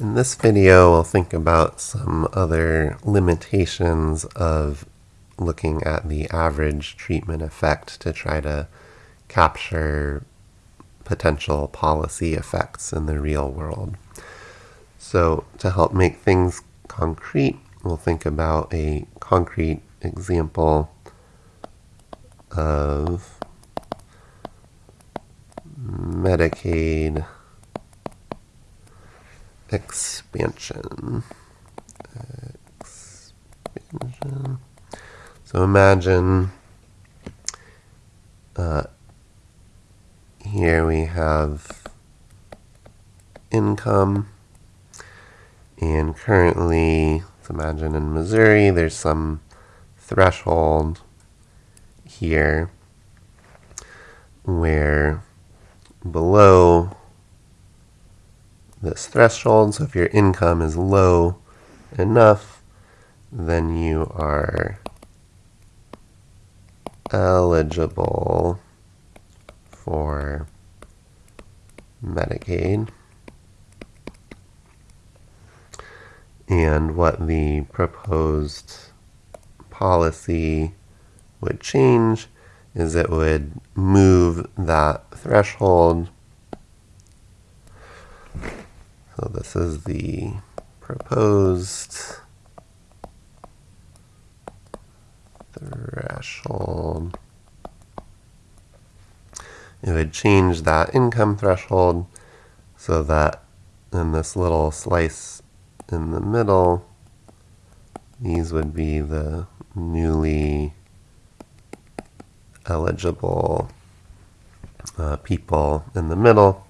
In this video, we'll think about some other limitations of looking at the average treatment effect to try to capture potential policy effects in the real world. So to help make things concrete, we'll think about a concrete example of Medicaid expansion. expansion. So imagine uh, here we have income and currently let's imagine in Missouri there's some threshold here where below this threshold. So if your income is low enough, then you are eligible for Medicaid. And what the proposed policy would change is it would move that threshold so this is the proposed threshold. It would change that income threshold so that in this little slice in the middle, these would be the newly eligible uh, people in the middle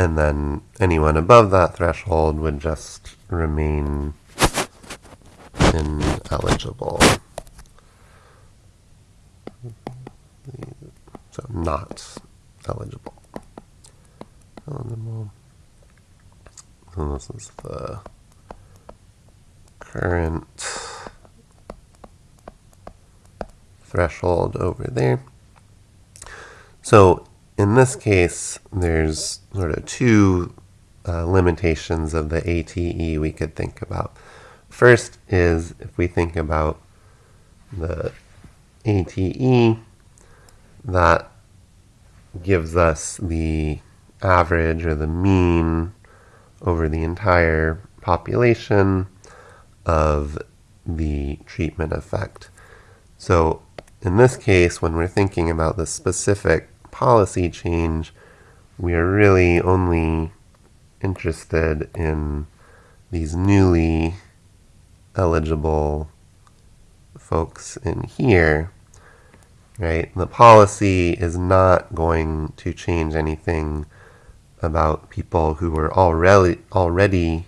and then anyone above that threshold would just remain ineligible. So not eligible. Eligible. So this is the current threshold over there. So in this case, there's sort of two uh, limitations of the ATE we could think about. First is if we think about the ATE, that gives us the average or the mean over the entire population of the treatment effect. So in this case, when we're thinking about the specific policy change, we are really only interested in these newly eligible folks in here, right? The policy is not going to change anything about people who were already already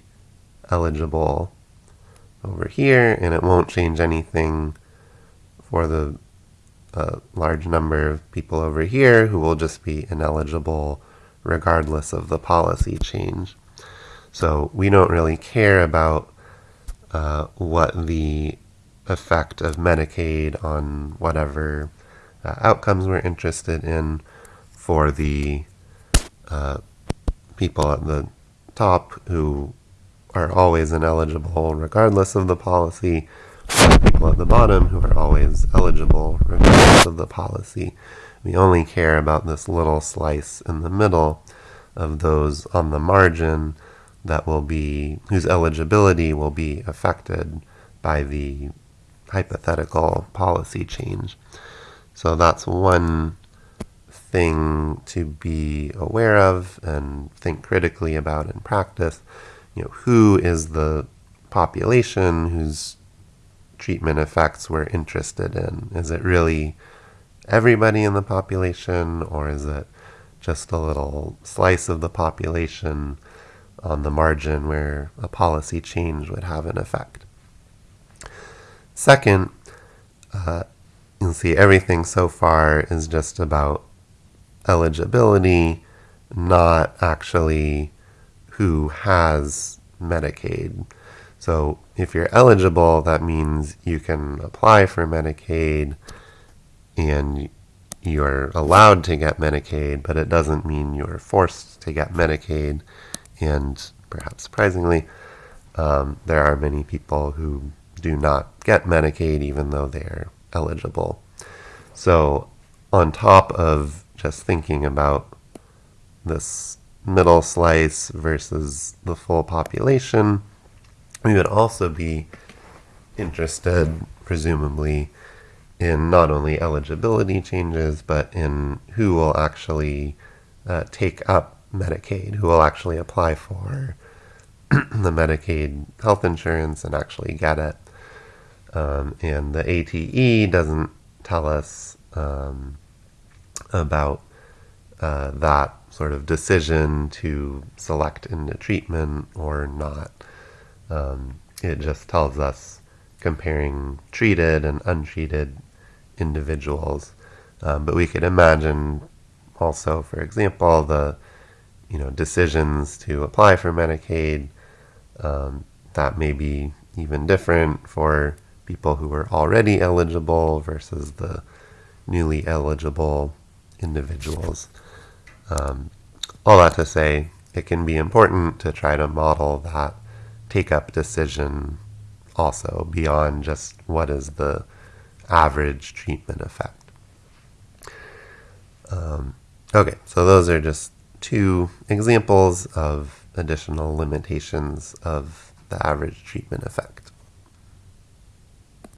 eligible over here, and it won't change anything for the a large number of people over here who will just be ineligible regardless of the policy change. So we don't really care about uh, what the effect of Medicaid on whatever uh, outcomes we're interested in for the uh, people at the top who are always ineligible regardless of the policy people at the bottom who are always eligible regardless of the policy. We only care about this little slice in the middle of those on the margin that will be, whose eligibility will be affected by the hypothetical policy change. So that's one thing to be aware of and think critically about in practice. You know, who is the population whose treatment effects we're interested in. Is it really everybody in the population, or is it just a little slice of the population on the margin where a policy change would have an effect? Second, uh, you'll see everything so far is just about eligibility, not actually who has Medicaid. So if you're eligible, that means you can apply for Medicaid and you're allowed to get Medicaid, but it doesn't mean you're forced to get Medicaid. And perhaps surprisingly, um, there are many people who do not get Medicaid even though they're eligible. So, on top of just thinking about this middle slice versus the full population, we would also be interested, presumably, in not only eligibility changes, but in who will actually uh, take up Medicaid, who will actually apply for the Medicaid health insurance and actually get it. Um, and the ATE doesn't tell us um, about uh, that sort of decision to select into treatment or not. Um, it just tells us comparing treated and untreated individuals. Um, but we could imagine also, for example, the you know decisions to apply for Medicaid um, that may be even different for people who are already eligible versus the newly eligible individuals. Um, all that to say, it can be important to try to model that take up decision also beyond just what is the average treatment effect. Um, okay, so those are just two examples of additional limitations of the average treatment effect.